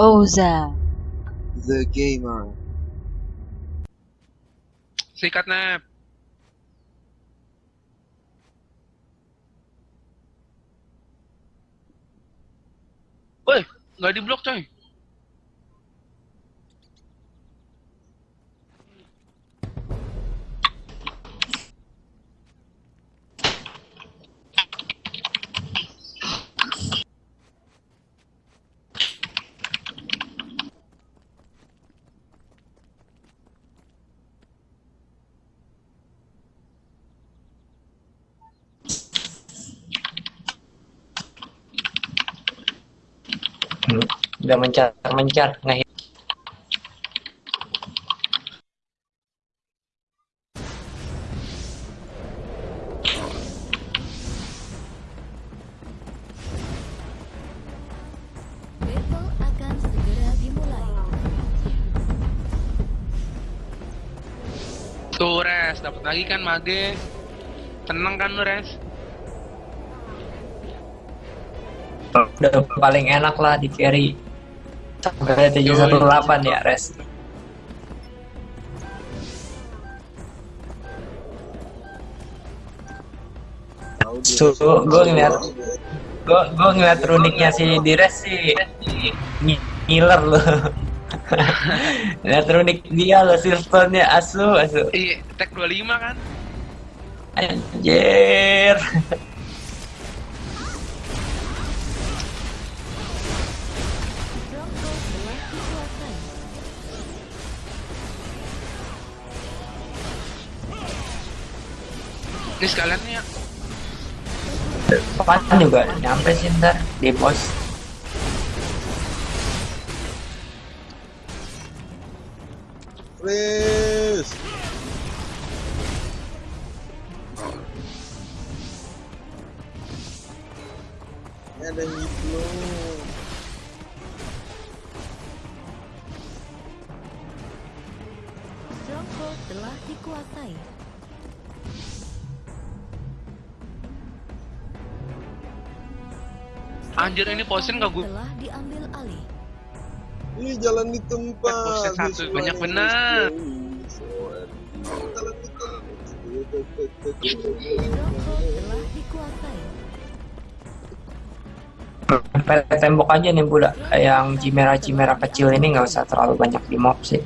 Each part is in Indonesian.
Oza. The gamer. Sikat nap. Woi, nggak di blok coy. Udah mencar-mencar ngehit. Battle akan segera dimulai. Tuh res, dapat lagi kan mage. Tenang kan lu res? Udah paling enak lah di carry. Sampai 718 ya res. So, gue ngeliat gue. gue ngeliat runiknya si Dires sih ngi- ngiler loh. Lihat runik dia loh silvernya asu asu. Iya, tag 25 kan? Anjir. Ini sekalian nih ya. Depan juga nyampe sih ntar di pos. Please. Anjir, ini posen Telah diambil alih. Ini jalan di tempat. Eh, buset, satu. Banyak dikuasai. Sampai tembok aja nih budak. Yang cimera-cimera kecil ini nggak usah terlalu banyak di mob sih.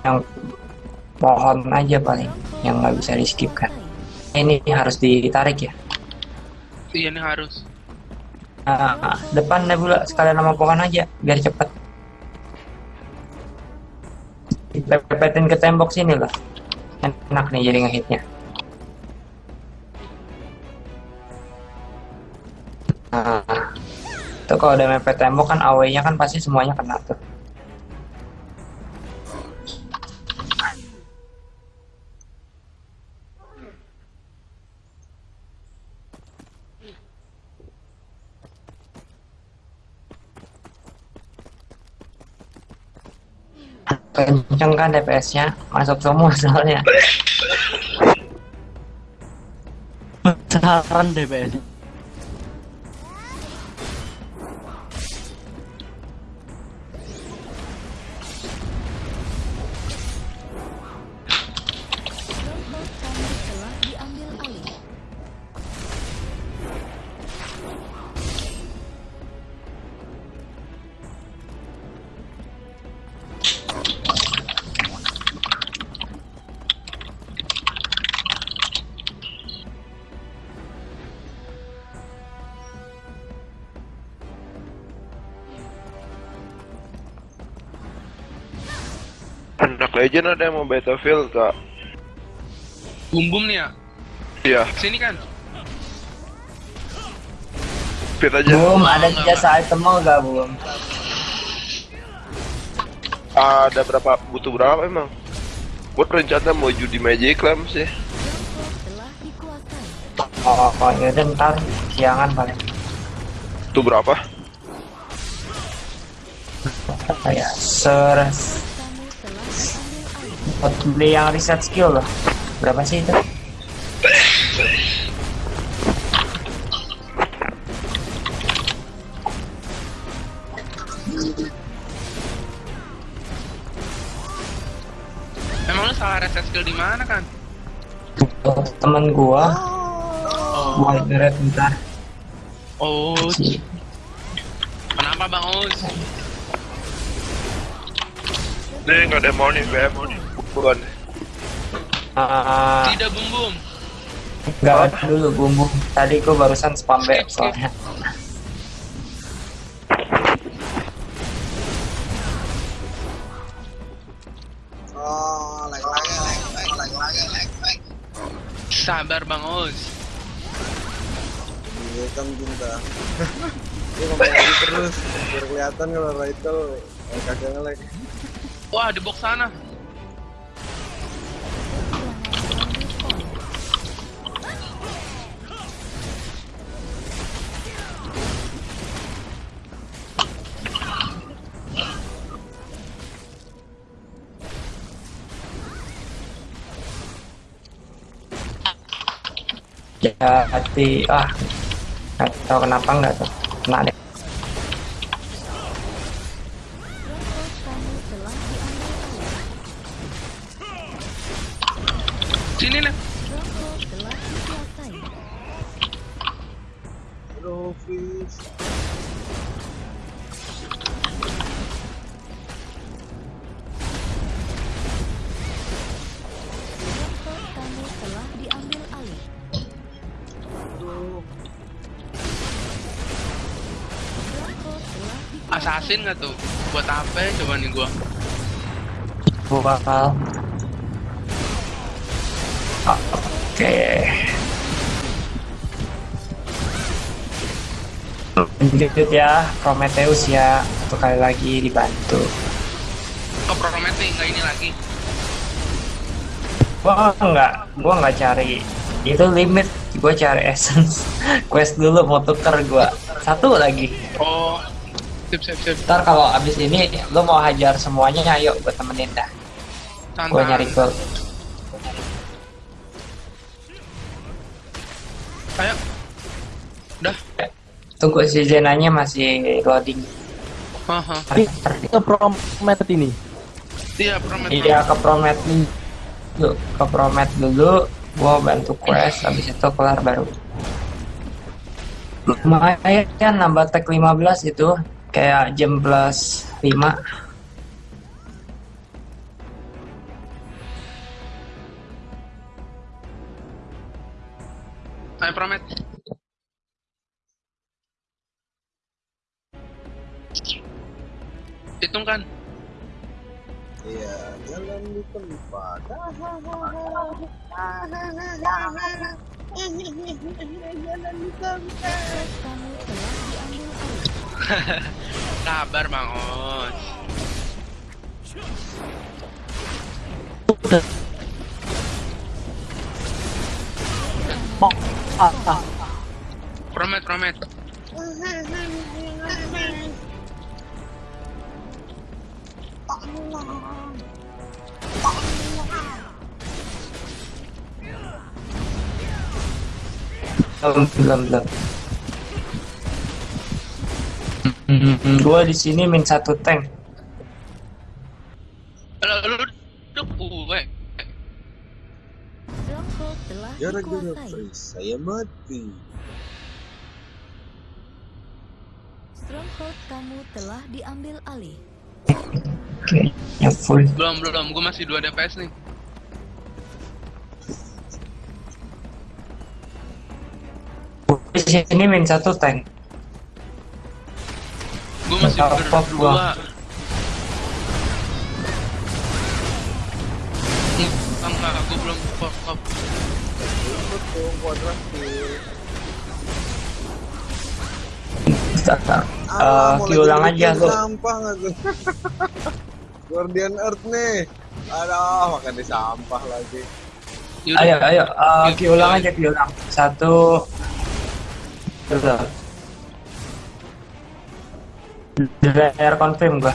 Yang pohon aja paling yang nggak bisa di skip kan. Ini harus ditarik ya. Iya nih harus. Nah, depan Nebula sekalian sama pohon aja biar cepet. Dipepetin ke tembok sini loh. Enak nih jadi ngehitnya. Nah, tuh kalau udah mepet tembok kan AW-nya kan pasti semuanya kena tuh. Kenceng kan DPS-nya masuk semua soalnya. Saran DPS. Legend ada yang mau Battlefield kak? Bum bum nih ya. Iya, Sini kan. fit aja. Belum ada jasa item mau gak belum? Ada berapa? Butuh berapa emang? Gue rencana mau judi Magic Lamp sih. Telah dikuasai. Oh, oh yaudah ntar siangan paling. Itu berapa? Kayak ser buat beli yang reset skill loh. Berapa sih itu? Emang lu salah reset skill di mana kan? Temen gua Oh, gua internet bentar oh kenapa bang Us? Nih nggak ada mau nih, BM. Bukan. Ah, Tidak bum bum. nggak ada dulu bumbu tadi gua barusan spam back soalnya Oh, lag lagi, lag, lag, lag lagi, lag, lag. Sabar bang Us. Iya kan cinta. Dia ngomong lagi terus, biar kelihatan kalau Rachel eh, kagak nge-lag. Wah di box sana. Jadi ah nggak tahu kenapa nggak tuh kena deh Assassin nggak tuh? Buat apa ya coba nih gua? gua bakal Ah, oke. Lanjut ya Prometheus ya. Satu kali lagi dibantu. Ke Promet nih nggak ini lagi. gua nggak gua nggak cari. Itu limit. Gua cari essence. Quest dulu mau tuker gua. Satu lagi. Oh, sip sip sip. ntar kalau abis ini lu mau hajar semuanya ayo gua temenin dah gua nyari gold Ayo. Udah. tunggu si Zenanya masih loading Haha. ke promet ini Iya Promet. iya ke promet dulu ke promet dulu gua bantu quest habis itu kelar baru lumayan nambah tag 15 itu kayak jam plus 5 Ayo Promet. Hitung kan? Iya, jalan di tempat. Telah diambil alih. Sabar Bang Os. ah, ah. Promet Promet. belum belum belum Hmm, gua di sini min satu tank Lu lu duduk gue. Stronghold telah Gara-gara freeze, saya mati. Stronghold kamu telah diambil alih. kayaknya full Belum belum. Gue masih 2 DPS nih. Di sini min satu tank masih berdua. gua? Enggak, gue belum pop pop. Betul, kuadrat kill. Uh, mau ulang lagi aja lu Sampah tuh? Guardian Earth nih. Aduh, makan di sampah lagi. Ayo ayo uh, Yuk, ulang aja ulang satu dua di layar confirm gua.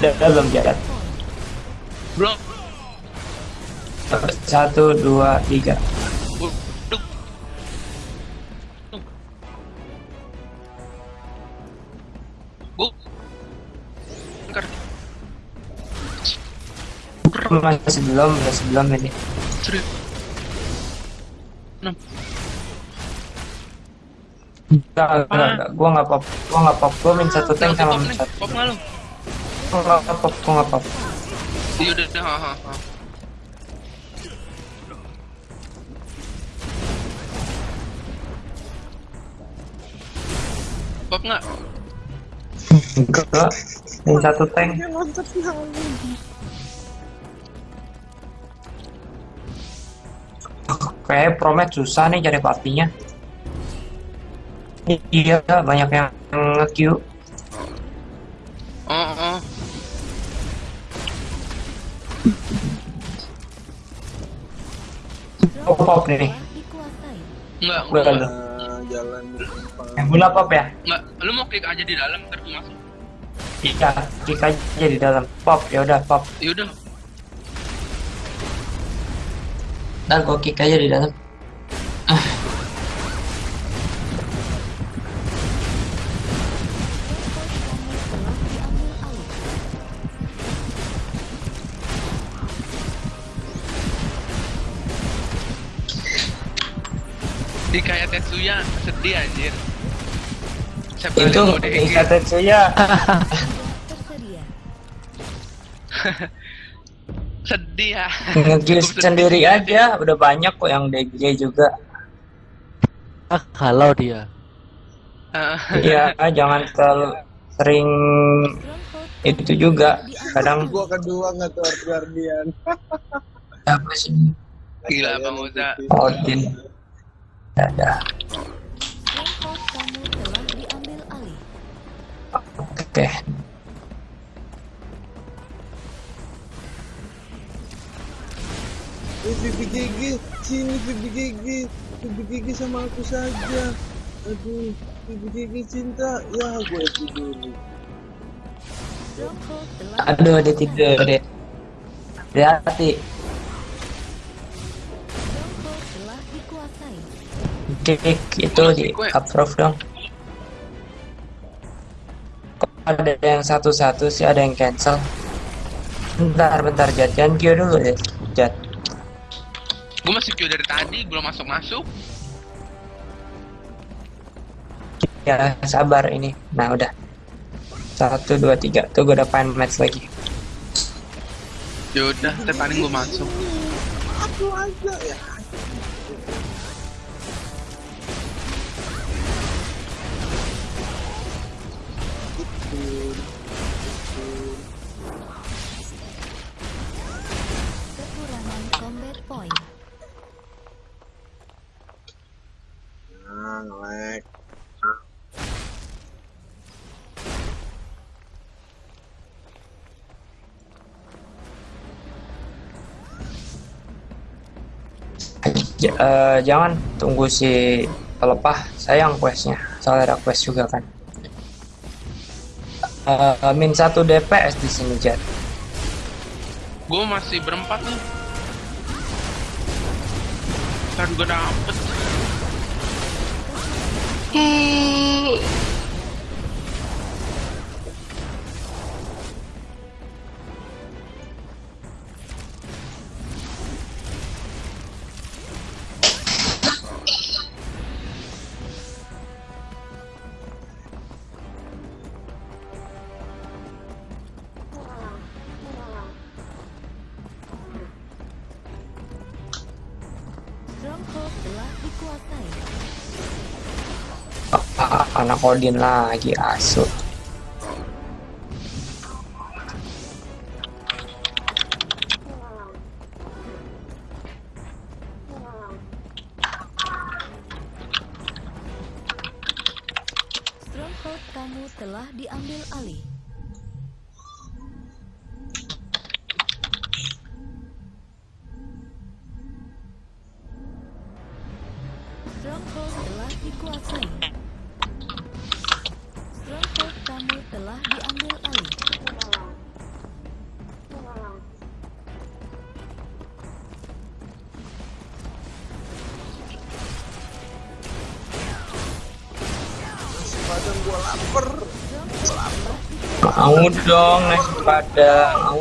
Udah belum jalan belum. Satu dua tiga. Masih belum masih belum ini. 6 Enggak, enggak, enggak. Gua nggak pop, gua nggak pop. Gua min satu tank sama min satu. Pop nggak lu? Gua nggak pop, gua nggak pop. Iya udah udah. Ha, ha, ha. Pop nggak? Enggak, min satu tank. Kayak promet susah nih cari partinya. Iya, banyak yang nge-queue. Oh oh. Oh, pop nih. Enggak, Gua enggak. dulu. Nah, jalan. Yang bola pop ya? Enggak, lu mau klik aja di dalam ntar gua masuk. Iya, klik aja di dalam. Pop, ya udah pop. Ya udah. Ntar gua kick aja di dalam. Tetsuya sedih anjir. Siapa Itu Ika Tetsuya. Sedih ya. Nge-queue Cukup sendiri aja. Udah banyak kok yang DG juga. Ah, kalau dia. Ah, Iya, jangan terlalu sering itu juga. Kadang Gua kedua nggak Guardian. apa sih? Gila Bang Uza. Odin. Dadah. Stronghold kamu telah diambil alih. Oke. Eh, VBGG, sini VBGG, VBGG sama aku saja. Aduh, VBGG cinta, ya gue tidur. Aduh, dia tidur deh. Hati-hati. Kick itu di approve dong. Kok ada yang satu-satu sih ada yang cancel. Bentar, bentar, Jat. Jangan queue dulu deh, Jat. Gue masih queue dari tadi, belum masuk-masuk. Ya, sabar ini. Nah, udah. Satu, dua, tiga. Tuh, gue udah pengen match lagi. Ya udah, ntar paling gue masuk. Aku aja ya. J- eh, jangan tunggu si pelepah. Sayang questnya. Soalnya ada quest juga kan. Eh, min satu DPS di sini, Jat. Gue masih berempat nih. Kan gue dapet. Stronghold anak Odin lagi asu. Stronghold kamu telah diambil alih. Gua lapar. Telah dikuasai. Mau dong padang. Mau.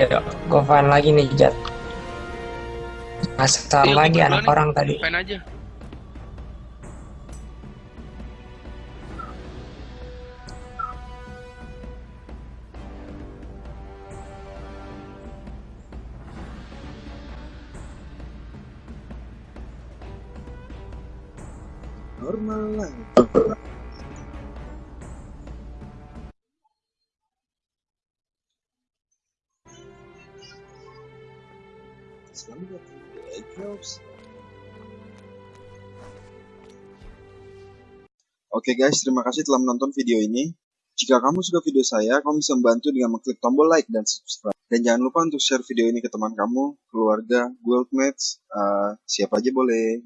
Ayo, gue fan lagi nih, Jat. Asal Iya, lagi gua anak orang tadi. Fan aja. Normal lah selamat datang di Eggrops Oke guys, terima kasih telah menonton video ini. Jika kamu suka video saya, kamu bisa membantu dengan mengklik tombol like dan subscribe. Dan jangan lupa untuk share video ini ke teman kamu, keluarga, guildmates, eh, siapa aja boleh.